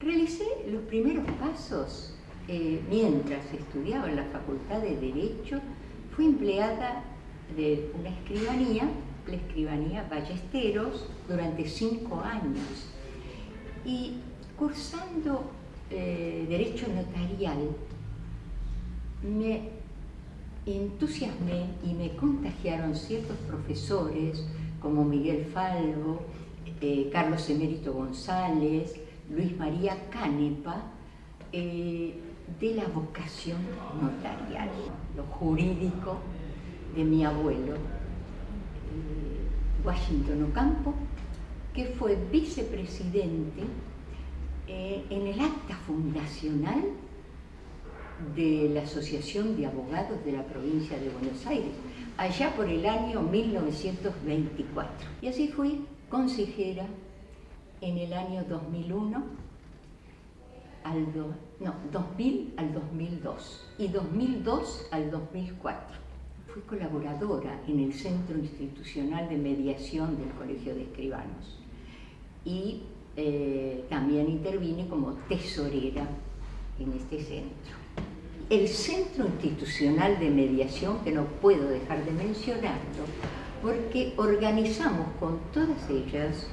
Realicé los primeros pasos eh, mientras estudiaba en la Facultad de Derecho. Fui empleada de una escribanía, la escribanía Ballesteros, durante cinco años. Y cursando eh, Derecho Notarial, me entusiasmé y me contagiaron ciertos profesores como Miguel Falvo, eh, Carlos Emérito González, Luis María Canepa, eh, de la vocación notarial, lo jurídico de mi abuelo, eh, Washington Ocampo, que fue vicepresidente en el acta fundacional de la Asociación de Abogados de la Provincia de Buenos Aires, allá por el año 1924. Y así fui consejera en el año 2001 al no, 2000 al 2002 y 2002 al 2004. Fui colaboradora en el Centro Institucional de Mediación del Colegio de Escribanos y eh, también intervine como tesorera en este centro. El Centro Institucional de Mediación, que no puedo dejar de mencionarlo, porque organizamos con todas ellas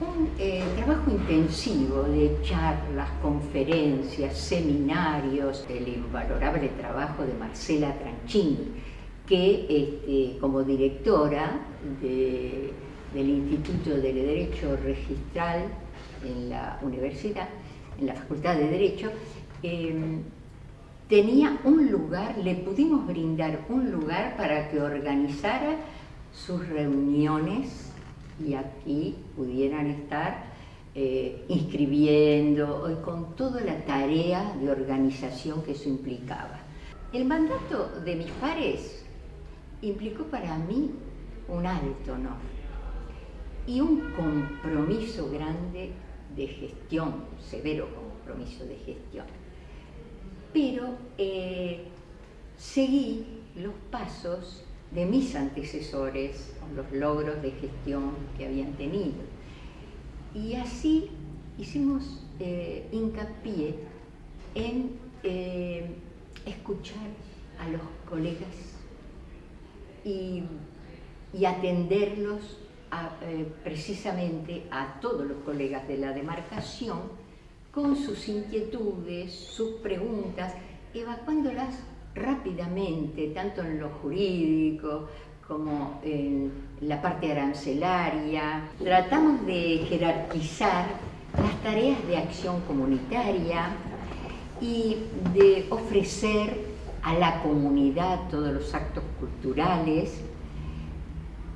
un eh, trabajo intensivo de charlas, conferencias, seminarios, el invalorable trabajo de Marcela Tranchini, que este, como directora del Instituto de Derecho Registral en la universidad, en la Facultad de Derecho, em, tenía un lugar, le pudimos brindar un lugar para que organizara sus reuniones y aquí pudieran estar eh, inscribiendo y con toda la tarea de organización que eso implicaba. El mandato de mis pares implicó para mí un alto honor y un compromiso grande de gestión, severo compromiso de gestión. Pero eh, seguí los pasos de mis antecesores, los logros de gestión que habían tenido. Y así hicimos eh, hincapié en eh, escuchar a los colegas y, atenderlos eh, precisamente a todos los colegas de la demarcación con sus inquietudes, sus preguntas, evacuándolas rápidamente, tanto en lo jurídico como en la parte arancelaria. Tratamos de jerarquizar las tareas de acción comunitaria y de ofrecer a la comunidad todos los actos culturales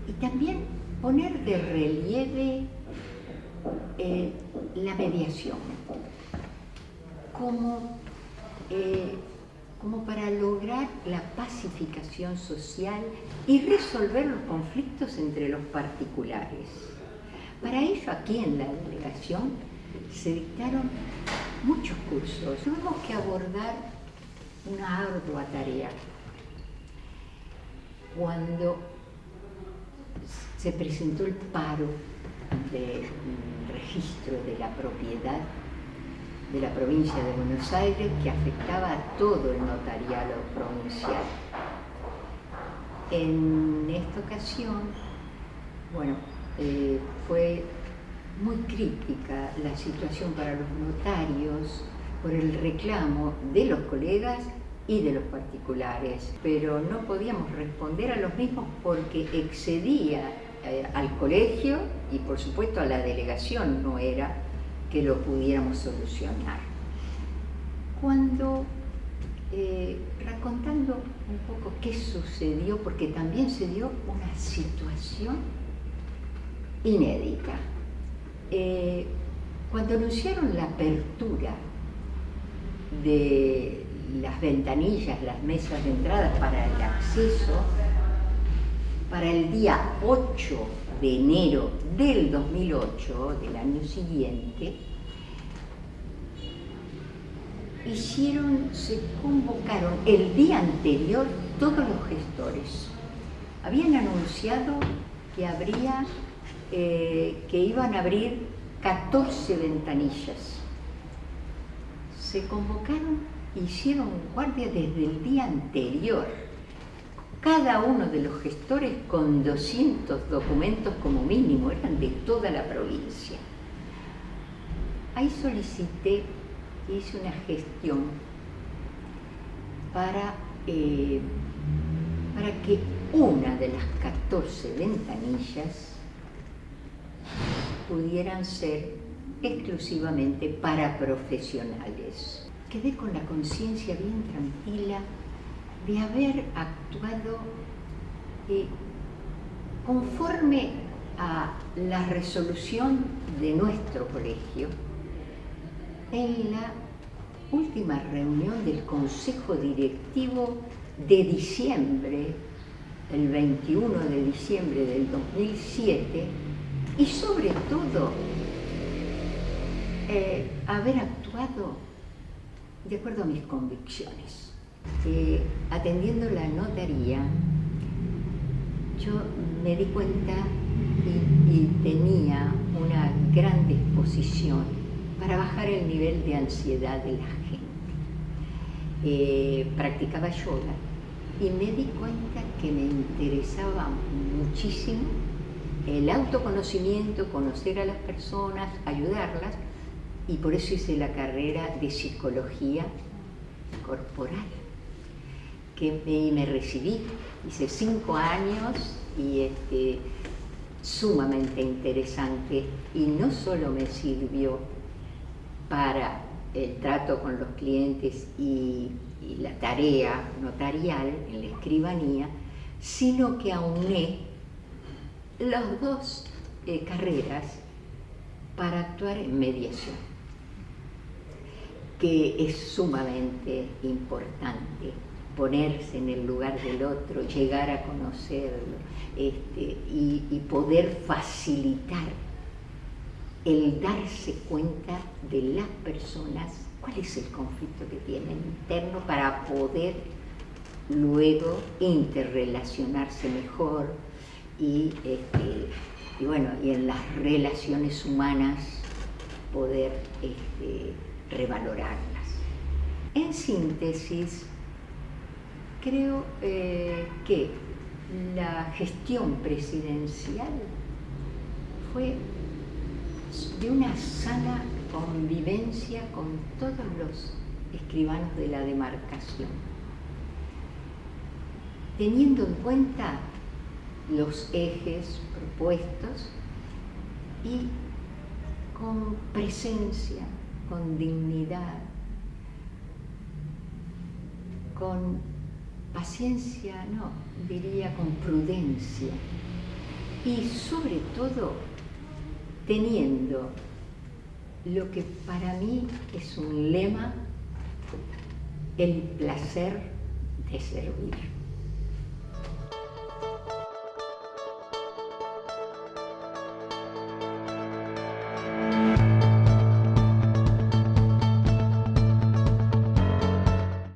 y también poner de relieve eh, la mediación como eh, como para lograr la pacificación social y resolver los conflictos entre los particulares. Para ello, aquí en la delegación se dictaron muchos cursos. Tuvimos que abordar una ardua tarea. Cuando se presentó el paro del registro de la propiedad de la provincia de Buenos Aires que afectaba a todo el notariado provincial. En esta ocasión, bueno, eh, fue muy crítica la situación para los notarios por el reclamo de los colegas y de los particulares, pero no podíamos responder a los mismos porque excedía eh, al colegio y por supuesto a la delegación, no era que lo pudiéramos solucionar. Cuando, eh, recontando un poco qué sucedió, porque también se dio una situación inédita. Eh, cuando anunciaron la apertura de las ventanillas, las mesas de entrada para el acceso, para el día 8 de enero del 2008, del año siguiente, hicieron, se convocaron el día anterior todos los gestores. Habían anunciado que habría, eh, que iban a abrir 14 ventanillas se convocaron, hicieron guardia desde el día anterior. Cada uno de los gestores con 200 documentos como mínimo, eran de toda la provincia. Ahí solicité, hice una gestión para, eh, para que una de las 14 ventanillas pudieran ser exclusivamente para profesionales. Quedé con la conciencia bien tranquila de haber actuado eh, conforme a la resolución de nuestro colegio en la última reunión del Consejo Directivo de diciembre, el 21 de diciembre del 2007, y sobre todo eh, haber actuado de acuerdo a mis convicciones. Atendiendo la notaría, yo me di cuenta y, tenía una gran disposición para bajar el nivel de ansiedad de la gente. Eh, practicaba yoga y me di cuenta que me interesaba muchísimo el autoconocimiento, conocer a las personas, ayudarlas, y por eso hice la carrera de psicología corporal, que me, recibí, hice cinco años y este, sumamente interesante, y no solo me sirvió para el trato con los clientes y, la tarea notarial en la escribanía, sino que auné las dos eh, carreras para actuar en mediación, que es sumamente importante ponerse en el lugar del otro, llegar a conocerlo este, y, poder facilitar el darse cuenta de las personas cuál es el conflicto que tienen interno para poder luego interrelacionarse mejor y, este, bueno, y en las relaciones humanas poder este, revalorarlas. En síntesis, creo eh, que la gestión presidencial fue de una sana convivencia con todos los escribanos de la demarcación, teniendo en cuenta los ejes propuestos y con presencia, con dignidad, con paciencia, no, diría con prudencia y sobre todo teniendo lo que para mí es un lema, el placer de servir.